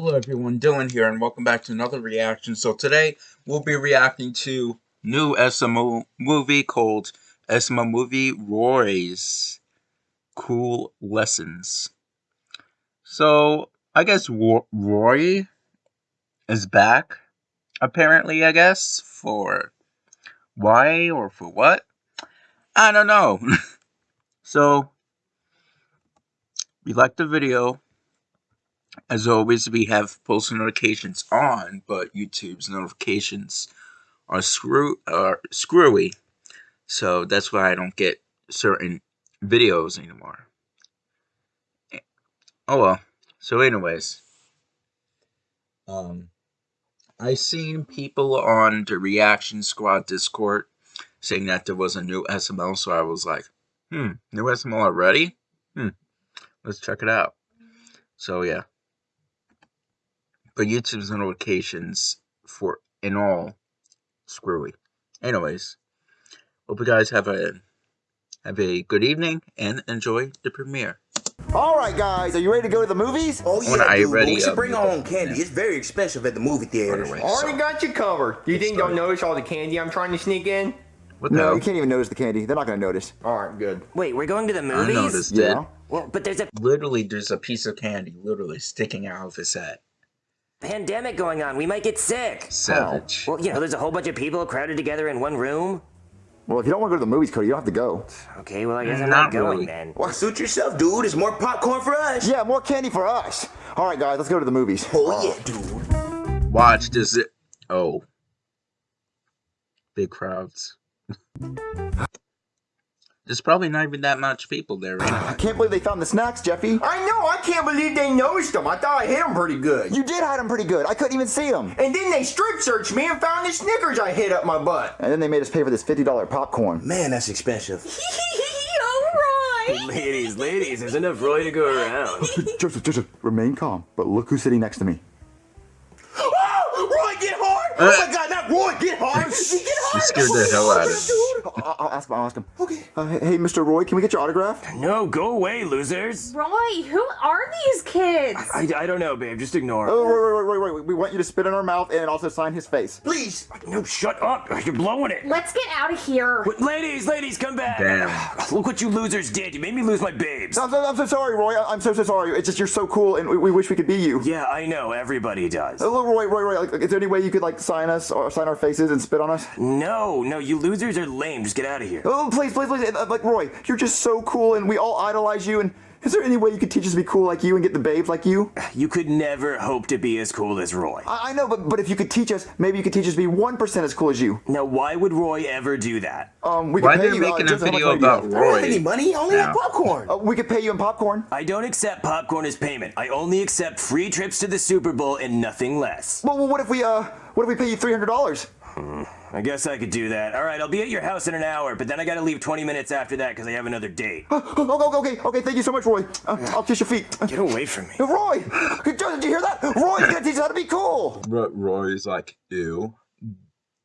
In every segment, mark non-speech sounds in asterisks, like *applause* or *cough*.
Hello everyone, Dylan here, and welcome back to another reaction. So today, we'll be reacting to new SML movie called SML Movie Roy's Cool Lessons. So, I guess Roy is back, apparently, I guess, for why or for what? I don't know. *laughs* so, if you like the video, as always, we have post notifications on, but YouTube's notifications are screw are screwy. So that's why I don't get certain videos anymore. Oh well. So anyways. Um I seen people on the Reaction Squad Discord saying that there was a new SML, so I was like, hmm, new SML already? Hmm. Let's check it out. So yeah but YouTube's notifications for in all screwy. Anyways, hope you guys have a have a good evening and enjoy the premiere. All right, guys, are you ready to go to the movies? Oh yeah, dude, ready, we should uh, bring our own candy. Yeah. It's very expensive at the movie theaters. Already so. got you covered. Do you think they'll notice all the candy I'm trying to sneak in? What no, hell? you can't even notice the candy. They're not going to notice. All right, good. Wait, we're going to the movies? I noticed yeah. it. Well, but there's a literally there's a piece of candy literally sticking out of his head pandemic going on. We might get sick. Savage. Well, you know, there's a whole bunch of people crowded together in one room. Well, if you don't want to go to the movies, Cody, you don't have to go. Okay, well, I guess I'm not, not going really. then. Well, suit yourself, dude. It's more popcorn for us. Yeah, more candy for us. All right, guys, let's go to the movies. Oh, yeah, dude. Watch this. It. Oh. Big crowds. There's probably not even that much people there right now. I can't believe they found the snacks, Jeffy. I know. I can't believe they noticed them. I thought I hit them pretty good. You did hide them pretty good. I couldn't even see them. And then they strip searched me and found the Snickers I hid up my butt. And then they made us pay for this $50 popcorn. Man, that's expensive. *laughs* ladies, ladies, there's enough Roy to go around. *laughs* Joseph, Joseph, remain calm. But look who's sitting next to me. *gasps* Oh, Roy, get hard! Uh, oh my God, not Roy, get hard! *laughs* Get hard! You scared the hell out of him. I'll, I'll, ask him. I'll ask him. Okay. Uh, hey, Mr. Roy, can we get your autograph? No, go away, losers. Roy, who are these kids? I, I, I don't know, babe. Just ignore. Oh, Roy, Roy, Roy, Roy, we want you to spit in our mouth and also sign his face. Please. No, shut up. You're blowing it. Let's get out of here. Wait, ladies, ladies, come back. Damn. *sighs* Look what you losers did. You made me lose my babes. I'm so, I'm so sorry, Roy. I'm so, so sorry. It's just you're so cool, and we, we wish we could be you. Yeah, I know. Everybody does. Oh, Roy, Roy, Roy. Like, is there any way you could like sign us or sign our faces and spit on us? No, no. No, you losers are lame. Just get out of here. Oh, please, please, please. Uh, like, Roy, you're just so cool, and we all idolize you, and is there any way you could teach us to be cool like you and get the babes like you? You could never hope to be as cool as Roy. I, I know, but, but if you could teach us, maybe you could teach us to be 1% as cool as you. Now, why would Roy ever do that? Um, we why could pay they're you, making uh, a video about Roy? I don't have any money, only no. popcorn. Uh, we could pay you in popcorn. I don't accept popcorn as payment. I only accept free trips to the Super Bowl and nothing less. Well, well what if we, uh, what if we pay you $300? Hmm. I guess I could do that. All right, I'll be at your house in an hour, but then I gotta leave 20 minutes after that because I have another date. *gasps* Oh, okay, okay, thank you so much, Roy. Uh, I'll kiss your feet. Get away from me. *laughs* Roy! Did you hear that? Roy's gonna teach us how to be cool! Roy's like, ew.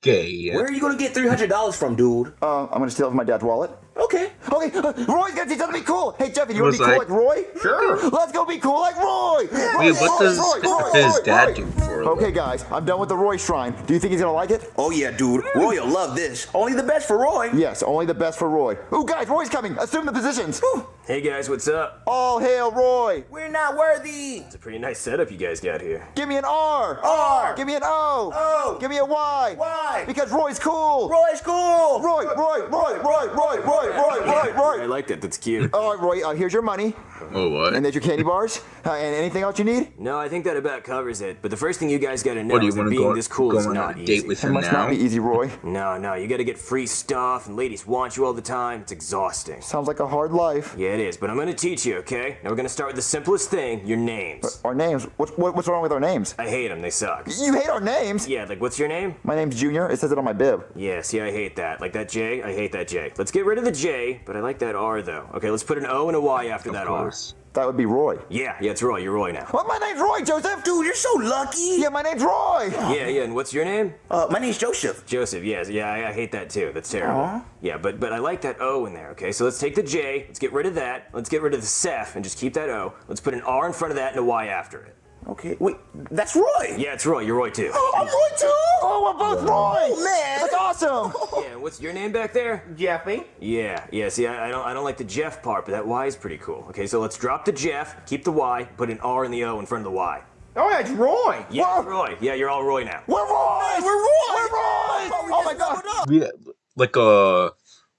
Gay. Where are you gonna get $300 from, dude? Uh, I'm gonna steal it from my dad's wallet. Okay. Okay, uh, Roy's gonna teach us how to be cool. Hey, Jeffy, you wanna be like, cool like Roy? Sure. Let's go be cool like Roy. Yeah. Wait, what does Roy, his dad do for Okay, guys, I'm done with the Roy Shrine. Do you think he's gonna like it? Oh, yeah, dude. Roy will love this. Only the best for Roy. Yes, only the best for Roy. Oh, guys, Roy's coming. Assume the positions. Ooh. Hey, guys, what's up? All hail Roy. We're not worthy. It's a pretty nice setup you guys got here. Give me an R. R. Give me an O. O. Give me a Y. Y. Because Roy's cool. Roy's cool. Roy, Roy, Roy, Roy, Roy, Roy, Roy, Roy, Roy. I like that. That's cute. All right, Roy, uh, here's your money. Oh, what? And there's your candy bars. Uh, and anything else you need? No, I think that about covers it. But the first thing you guys got to know is that being go, this cool is not easy. Date with him it must now? not be easy, Roy. No, no, you got to get free stuff, and ladies want you all the time. It's exhausting. Sounds like a hard life. Yeah, it is. But I'm going to teach you, okay? Now we're going to start with the simplest thing, your names. Our names? What's, what's wrong with our names? I hate them. They suck. You hate our names? Yeah, like what's your name? My name's Junior. It says it on my bib. Yeah, see, I hate that. Like that J, I hate that J. Let's get rid of the J, but I like that R, though. Okay, let's put an O and a Y after of that course. R. That would be Roy. Yeah, yeah, it's Roy. You're Roy now. Well, my name's Roy, Joseph. Dude, you're so lucky. Yeah, my name's Roy. Yeah, yeah, and what's your name? Uh, my name's Joseph. Joseph, yes. Yeah, I, I hate that too. That's terrible. Aww. Yeah, but but I like that O in there, okay? So let's take the J, let's get rid of that, let's get rid of the Seth, and just keep that O. Let's put an R in front of that and a Y after it. Okay, wait, that's Roy. Yeah, it's Roy. You're Roy too. Oh, I'm Roy too. Oh, we're both oh. Roy! Oh, man. That's awesome! *laughs* Yeah, what's your name back there? Jeffy. Yeah, yeah. See, I, I don't, I don't like the Jeff part, but that Y is pretty cool. Okay, so let's drop the Jeff, keep the Y, put an R and the O in front of the Y. Oh, that's Roy. Yeah, it's Roy. Yeah, you're all Roy now. We're Roy! We're Roy. We're Roy! Oh, oh my god! We like a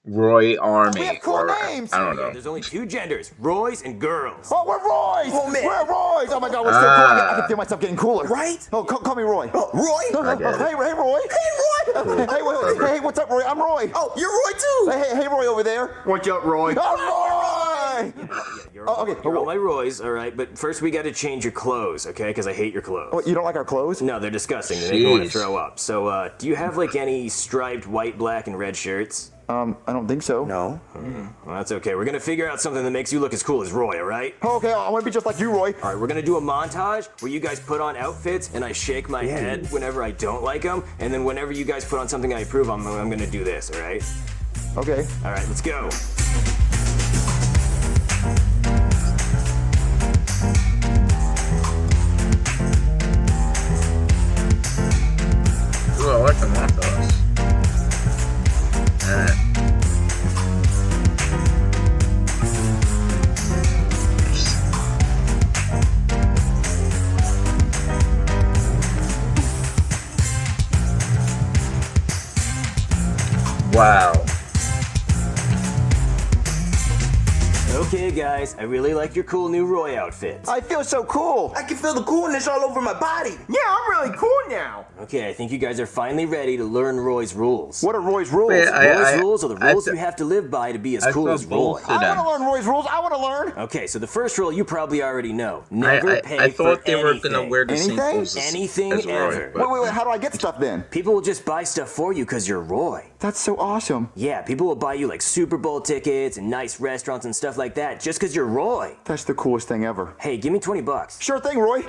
Roy Army. We have cool or, names. I don't know. There's only two genders, Roys and girls. Oh, we're Roy's! Oh, man. We're Roy's! Oh my god, we're so cool. I can, I can feel myself getting cooler. Right? Oh, call, call me Roy. Oh, Roy. Oh, get it. hey, hey, Roy. Hey, Roy. Hey, wait, wait, hey, what's up, Roy? I'm Roy. Oh, you're Roy too. Hey, hey, hey, Roy over there. What's up, Roy? I'm Roy! You're Oh, okay. You're all my Roys, all right. But first, we got to change your clothes, okay? Because I hate your clothes. What, you don't like our clothes? No, they're disgusting. They make me want to throw up. So, uh, do you have like any striped white, black, and red shirts? Um, I don't think so. No. Well, that's okay. We're gonna figure out something that makes you look as cool as Roy, all right? Oh, okay, I want to be just like you, Roy. All right, we're gonna do a montage where you guys put on outfits and I shake my head whenever I don't like them, and then whenever you guys put on something I approve, I'm, I'm gonna do this, all right? Okay. All right, let's go. I really like your cool new Roy outfit. I feel so cool. I can feel the coolness all over my body. Yeah, I'm really cool now. Okay, I think you guys are finally ready to learn Roy's rules. What are Roy's rules? Wait, I- Roy's rules are the I rules you have to live by to be as I cool as Roy. I want to learn Roy's rules. I want to learn. Okay, so the first rule you probably already know. I, Never I, pay I thought for they were anything. gonna wear the same Anything? clothes as, Anything as Roy, ever. but- Wait, wait, wait. How do I get stuff then? People will just buy stuff for you because you're Roy. That's so awesome. Yeah, people will buy you like Super Bowl tickets and nice restaurants and stuff like that just because you're Roy. That's the coolest thing ever. Hey, give me 20 bucks. Sure thing, Roy.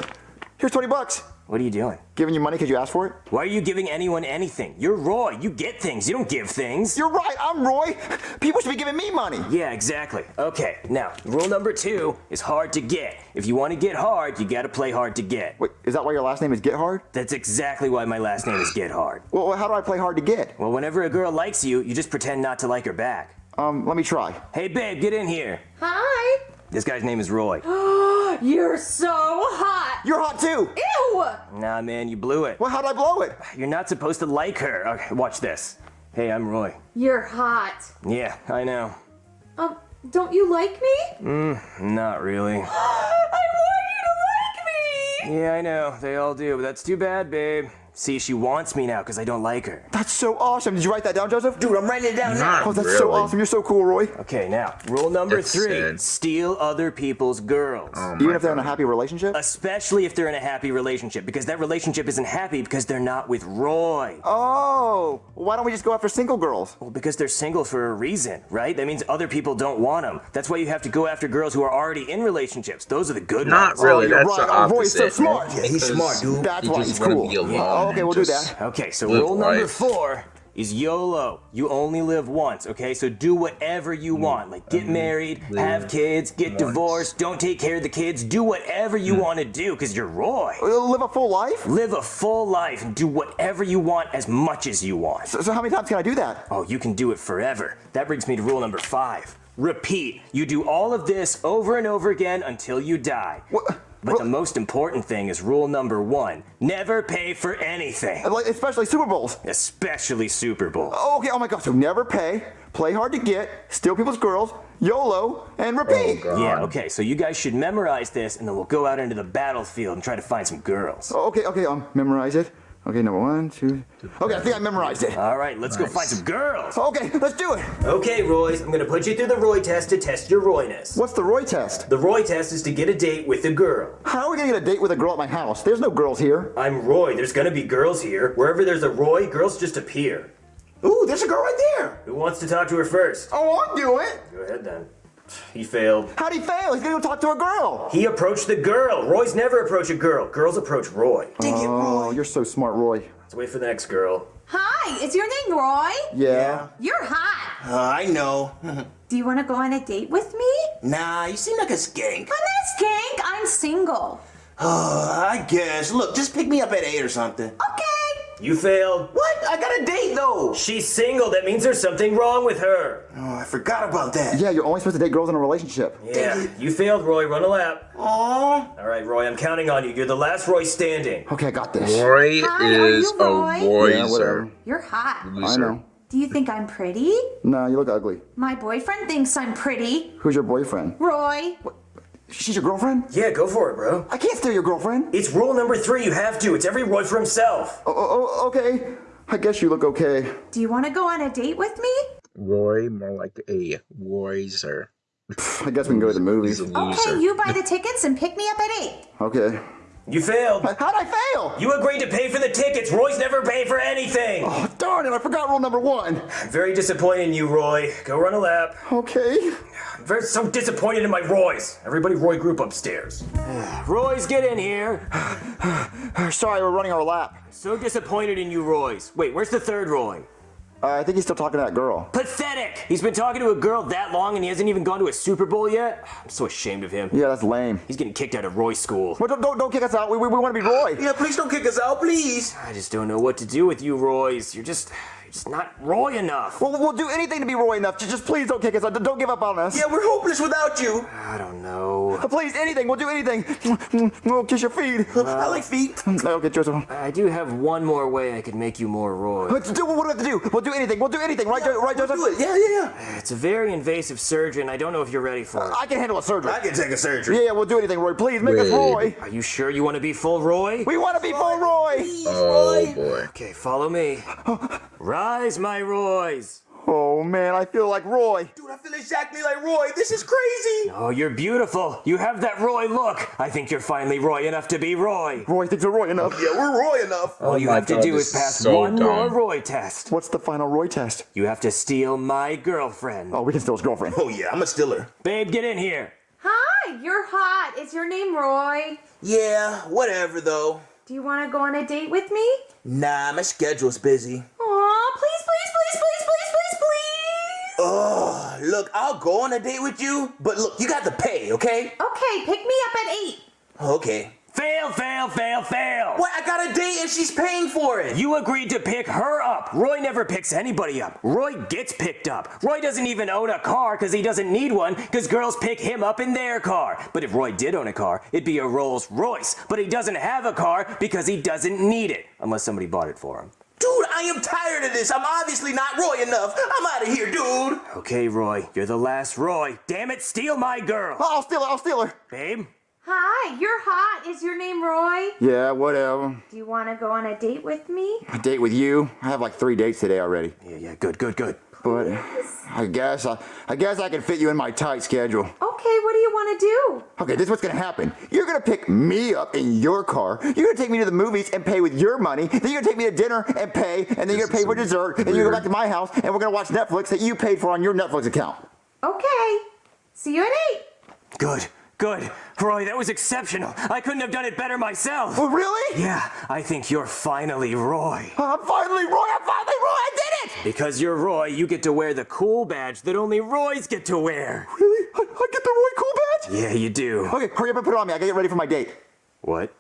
Here's 20 bucks. What are you doing? Giving you money because you asked for it? Why are you giving anyone anything? You're Roy. You get things. You don't give things. You're right. I'm Roy. People should be giving me money. Yeah, exactly. Okay, now, rule number two is hard to get. If you want to get hard, you gotta play hard to get. Wait, is that why your last name is Get Hard? That's exactly why my last name is Get Hard. Well, how do I play hard to get? Well, whenever a girl likes you, you just pretend not to like her back. Um, let me try. Hey, babe, get in here. Hi. This guy's name is Roy. *gasps* You're so hot. You're hot too. Ew. Nah, man, you blew it. Well, how'd I blow it? You're not supposed to like her. Okay, watch this. Hey, I'm Roy. You're hot. Yeah, I know. Um, don't you like me? Mm, Not really. *gasps* I want you to like me. Yeah, I know. They all do, but that's too bad, babe. See, she wants me now because I don't like her. That's so awesome. Did you write that down, Joseph? Dude, I'm writing it down now. Not Oh, that's really. so awesome. You're so cool, Roy. Okay, now, rule number That's three sad. steal other people's girls. Oh Even if they're in a happy relationship? Especially if they're in a happy relationship, because that relationship isn't happy because they're not with Roy. Oh, why don't we just go after single girls? Well, because they're single for a reason, right? That means other people don't want them. That's why you have to go after girls who are already in relationships. Those are the good Not ones. Not really. Oh, you're That's right. the Oh, Roy's so opposite. smart. Yeah, he's smart, dude. That's you why just he's wanna cool. Oh, be alone Oh, okay, we'll do that. Okay, so Live rule number four is YOLO. You only live once, okay? So do whatever you want. Like get married, have kids, get once. divorced, don't take care of the kids, do whatever you want to do because you're Roy. Uh, Live a full life? Live a full life and do whatever you want as much as you want. So, so how many times can I do that? Oh, you can do it forever. That brings me to rule number five. Repeat. You do all of this over and over again until you die. What? But the most important thing is rule number one. Never pay for anything. Like, especially Super Bowls. Especially Super Bowl. Oh, okay, oh my god. So never pay, play hard to get, steal people's girls, YOLO, and repeat. Oh, Yeah, okay, so you guys should memorize this and then we'll go out into the battlefield and try to find some girls. Oh, okay, okay, um, memorize it. Okay, number one, two. Okay, I think I memorized it. All right, let's go find some girls. Okay, let's do it. Okay, Royce, I'm gonna put you through the Roy test to test your Royness. What's the Roy test? The Roy test is to get a date with a girl. How are we gonna get a date with a girl at my house? There's no girls here. I'm Roy. There's gonna be girls here. Wherever there's a Roy, girls just appear. Ooh, there's a girl right there. Who wants to talk to her first? Oh, I'll do it. Go ahead then. He failed. How'd he fail? He's gonna go talk to a girl. He approached the girl. Roy's never approach a girl. Girls approach Roy. Dang it, Oh, Roy. you're so smart, Roy. Let's wait for the next girl. Hi, is your name Roy? Yeah. You're hot. Uh, I know. *laughs* Do you want to go on a date with me? nah, you seem like a skank. I'm not a skank. I'm single. Uh, I guess. Look, just pick me up at 8 or something. Okay. You failed. What? I got a date, though. She's single. That means there's something wrong with her. Oh, I forgot about that. Yeah, you're only supposed to date girls in a relationship. Yeah, you failed, Roy. Run a lap. Aww. All right, Roy, I'm counting on you. You're the last Roy standing. Okay, I got this. Roy Hi, are is you a Roy? Yeah, whatever. You're hot. I know. Do you think I'm pretty? Nah, you look ugly. My boyfriend thinks I'm pretty. Who's your boyfriend? Roy. She's your girlfriend? Yeah, go for it, bro. I can't steal your girlfriend. It's rule number three. You have to. It's every Roy for himself. Oh, oh, oh, okay. I guess you look okay. Do you want to go on a date with me? Roy, more like a Royzer. I guess we can go to the movies. He's a loser. Okay, you buy the tickets and pick me up at 8. Okay. You failed. How'd I fail? You agreed to pay for the tickets. Roy's never paid for anything. Oh, darn it, I forgot rule number one. I'm very disappointed in you, Roy. Go run a lap. Okay. I'm very so disappointed in my Roys. Everybody Roy group upstairs. *sighs* Roy's, get in here. *sighs* Sorry, we're running our lap. So disappointed in you, Roy's. Wait, where's the third Roy? Uh, I think he's still talking to that girl. Pathetic! He's been talking to a girl that long and he hasn't even gone to a Super Bowl yet? I'm so ashamed of him. Yeah, that's lame. He's getting kicked out of Roy school. Well, don't, don't, don't kick us out. We, we, we want to be Roy. Yeah, please don't kick us out, please. I just don't know what to do with you, Roy's. You're just, you're not Roy enough. Well, we'll do anything to be Roy enough. Just, just please don't kick us out. Don't give up on us. Yeah, we're hopeless without you. I don't know. Please, anything. We'll do anything. We'll kiss your feet. I like feet. Okay, Joseph. I do have one more way I could make you more Roy. Let's do what do we have to do. We'll do anything. We'll do anything. Right, Jo- right, We'll Joseph? do it. Yeah, yeah, yeah. It's a very invasive surgery and I don't know if you're ready for it. I can handle a surgery. I can take a surgery. Yeah, yeah, we'll do anything, Roy. Please make us Roy. Are you sure you want to be full Roy? We want to be full Roy. Oh boy. Okay, follow me. *laughs* Rise, my Roys. Oh man, I feel like Roy. Dude, I feel exactly like Roy. This is crazy. Oh, you're beautiful. You have that Roy look. I think you're finally Roy enough to be Roy. Roy thinks we're Roy enough. Yeah, we're Roy enough. All oh you my have to do is is pass so one more. Roy test. What's the final Roy test? You have to steal my girlfriend. Oh, we can steal his girlfriend. Oh yeah, I'm a stiller. Babe, get in here. Hi, you're hot. Is your name Roy? Yeah, whatever though. Do you want to go on a date with me? Nah, my schedule's busy. Aw, please, please, please, please, please, please, please. Oh, look, I'll go on a date with you, but look, you got to pay, okay? Okay, pick me up at 8. Okay. Fail, fail, fail, fail. What? I got a date and she's paying for it. You agreed to pick her up. Roy never picks anybody up. Roy gets picked up. Roy doesn't even own a car because he doesn't need one because girls pick him up in their car. But if Roy did own a car, it'd be a Rolls Royce. But he doesn't have a car because he doesn't need it unless somebody bought it for him. Dude, I am tired of this. I'm obviously not Roy enough. I'm out of here, dude. Okay, Roy, you're the last Roy. Damn it, steal my girl. I'll steal her. I'll steal her. Babe? Hi, you're hot. Is your name Roy? Yeah, whatever. Do you want to go on a date with me? A date with you? I have like three dates today already. Yeah, yeah, good, good, good. But I guess I, I guess I can fit you in my tight schedule. Okay, what do you want to do? Okay, this is what's gonna happen. You're gonna pick me up in your car. You're gonna take me to the movies and pay with your money. Then you're gonna take me to dinner and pay, and then you're gonna pay for dessert. And then you go back to my house, and we're gonna watch Netflix that you paid for on your Netflix account. Okay. See you at 8. Good, good. Roy, that was exceptional. I couldn't have done it better myself. Oh, really? Yeah, I think you're finally Roy. I'm finally Roy. I'm finally Roy. I did it. Because you're Roy, you get to wear the cool badge that only Roys get to wear. Really? I, I get the Roy Cool badge? Yeah, you do. Okay, hurry up and put it on me. I gotta get ready for my date. What?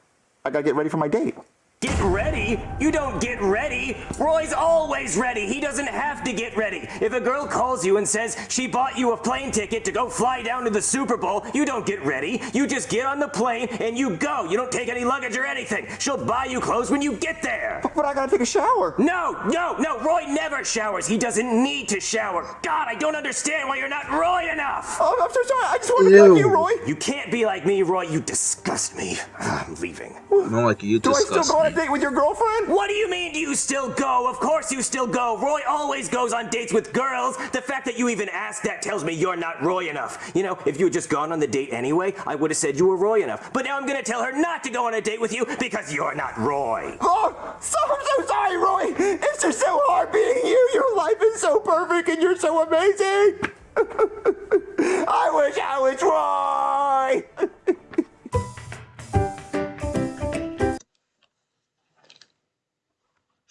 I gotta get ready for my date. Get ready? You don't get ready. Roy's always ready. He doesn't have to get ready. If a girl calls you and says she bought you a plane ticket to go fly down to the Super Bowl, you don't get ready. You just get on the plane and you go. You don't take any luggage or anything. She'll buy you clothes when you get there. But I gotta take a shower. No, no, no. Roy never showers. He doesn't need to shower. God, I don't understand why you're not Roy enough. Oh, I'm so sorry. I just want to be like you, Roy. You can't be like me, Roy. You disgust me. *sighs* I'm leaving. Not like you Do I still disgust go on a date with your girlfriend? What do you mean do you still go? Of course you still go. Roy always goes on dates with girls. The fact that you even asked that tells me you're not Roy enough. You know, if you had just gone on the date anyway, I would have said you were Roy enough. But now I'm gonna tell her not to go on a date with you because you're not Roy. Oh, so I'm so sorry, Roy. It's just so hard being you. Your life is so perfect and you're so amazing. *laughs* I wish I was Roy. *laughs*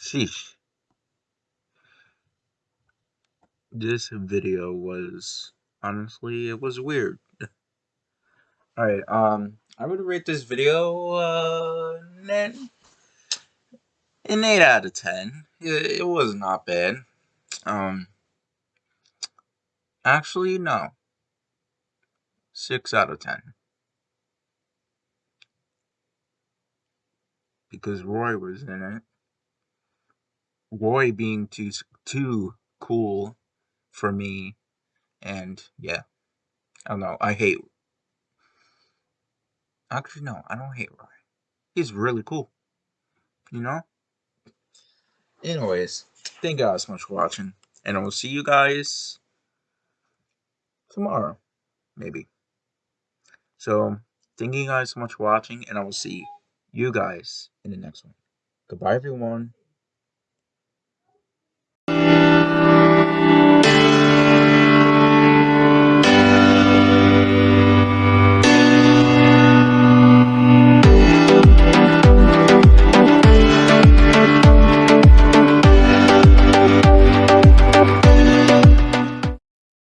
Sheesh. This video was honestly it was weird. *laughs* Alright, um I would rate this video uh, an, 8 out of 10. It, it was not bad. Um, actually, no. 6 out of 10. Because Roy was in it. Roy being too too cool for me, and yeah, I don't know. I hate. Actually, no, I don't hate Roy. He's really cool. You know. Anyways, thank you guys so much for watching, and I will see you guys tomorrow, maybe. So, thank you guys so much for watching, and I will see you guys in the next one. Goodbye, everyone.